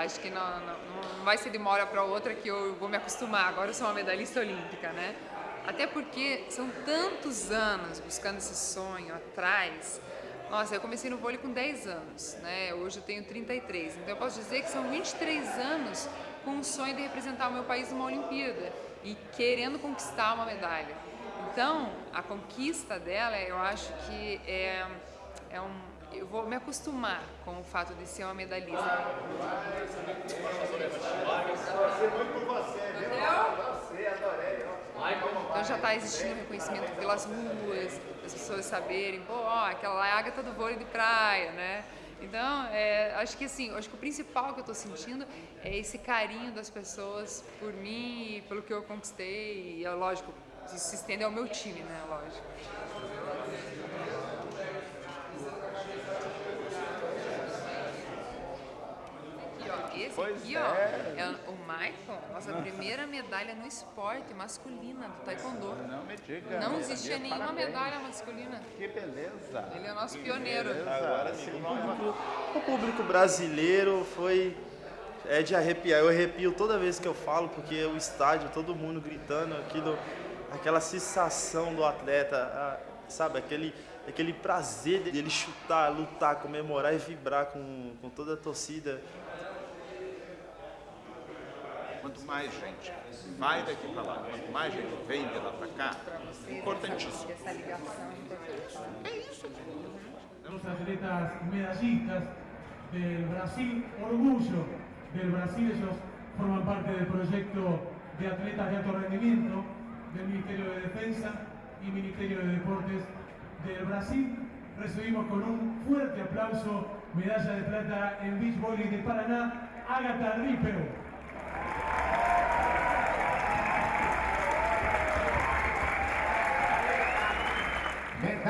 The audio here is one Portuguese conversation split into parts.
Acho que não, não, não vai ser de uma hora para outra que eu vou me acostumar. Agora eu sou uma medalhista olímpica, né? Até porque são tantos anos buscando esse sonho atrás. Nossa, eu comecei no vôlei com 10 anos, né? Hoje eu tenho 33. Então eu posso dizer que são 23 anos com o sonho de representar o meu país numa Olimpíada e querendo conquistar uma medalha. Então, a conquista dela, eu acho que é, é um, eu vou me acostumar com o fato de ser uma medalhista. Então já está existindo reconhecimento pelas ruas, as pessoas saberem, pô, ó, aquela lá é a Agatha do vôlei de praia, né? Então, é, acho que assim, acho que o principal que eu estou sentindo é esse carinho das pessoas por mim e pelo que eu conquistei. E, é lógico, isso se estende ao meu time, né? Lógico. Esse pois aqui, é. ó, é o Michael, nossa primeira medalha no esporte masculina do Taekwondo. Não me diga. Não existia nenhuma parabéns. medalha masculina. Que beleza. Ele é o nosso pioneiro. Agora sim, vamos O público brasileiro foi é de arrepiar. Eu arrepio toda vez que eu falo, porque o estádio, todo mundo gritando, aquilo, aquela sensação do atleta, sabe, aquele, aquele prazer dele chutar, lutar, comemorar e vibrar com, com toda a torcida. Quanto mais gente vai daqui para lá, quanto mais gente vem de lá para cá, importante. Dos atletas medallistas del Brasil, orgullo del Brasil, ellos forman parte del proyecto de atletas de alto rendimiento del Ministerio de Defensa y Ministerio de Deportes del Brasil. Recibimos con un fuerte aplauso medalla de plata en beach volley de Paraná, Agatha Ripeu.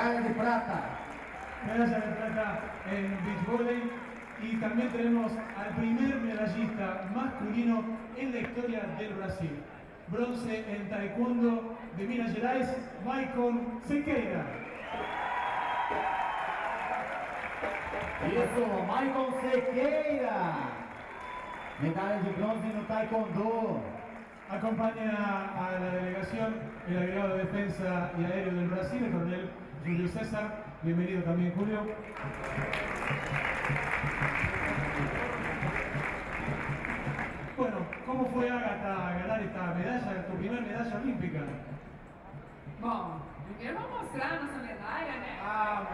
Medalla de plata. medalla de plata en beach volley y también tenemos al primer medallista masculino en la historia del Brasil. Bronce en taekwondo de Minas Gerais, Michael Sequeira. Isso, Michael Sequeira. Medalla de bronce no taekwondo. Acompaña a la delegación el agregado de defensa y aéreo del Brasil, el coronel Julio César. Bienvenido también, Julio. Bueno, ¿cómo fue Agatha ganar esta medalla, tu primera medalla olímpica? Bom, primeiro vamos mostrar a nossa medalha, né? Ah,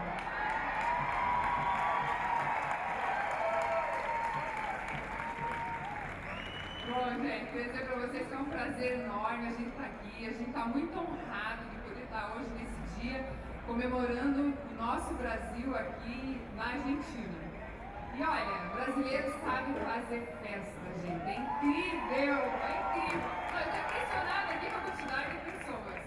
Bom, gente, queria dizer pra vocês que é um prazer enorme a gente estar aqui. A gente está muito honrado de poder estar hoje nesse dia comemorando o nosso Brasil aqui na Argentina. E olha, brasileiros sabem fazer festa, gente. É incrível, é incrível. Estou impressionada aqui com a quantidade de pessoas.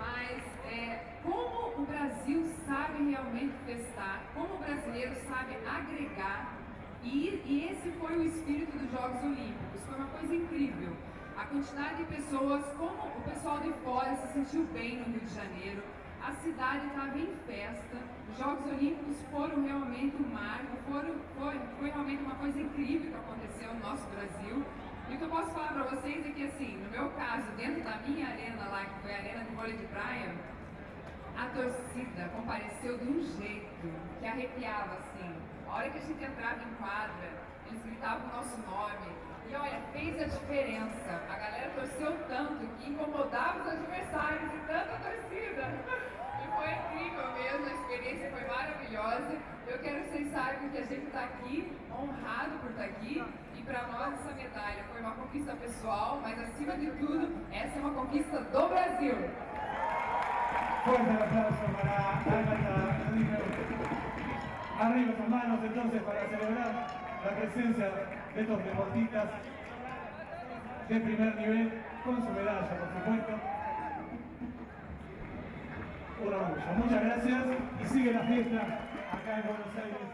Mas é, como o Brasil sabe realmente festar, como o brasileiro sabe agregar, e, e esse foi o espírito dos Jogos Olímpicos, foi uma coisa incrível. A quantidade de pessoas, como o pessoal de fora se sentiu bem no Rio de Janeiro, a cidade estava em festa, os Jogos Olímpicos foram realmente um marco, foram, foi, foi realmente uma coisa incrível que aconteceu no nosso Brasil. E o que eu posso falar para vocês é que, assim, no meu caso, dentro da minha arena lá, que foi a Arena de Vôlei de Praia, a torcida compareceu de um jeito que arrepiava, assim. A hora que a gente entrava em quadra, eles gritavam o nosso nome. E olha, fez a diferença. A galera torceu tanto que incomodava os adversários e tanta torcida. E foi incrível mesmo, a experiência foi maravilhosa. Eu quero que vocês saibam que a gente está aqui, honrado por estar aqui. E para nós essa medalha foi uma conquista pessoal, mas acima de tudo, essa é uma conquista do Brasil. fuerte el aplauso para Agatha. Arriba las manos entonces para celebrar la presencia de estos deportistas de primer nivel con su medalla, por supuesto. Un orgullo. Muchas gracias y sigue la fiesta acá en Buenos Aires.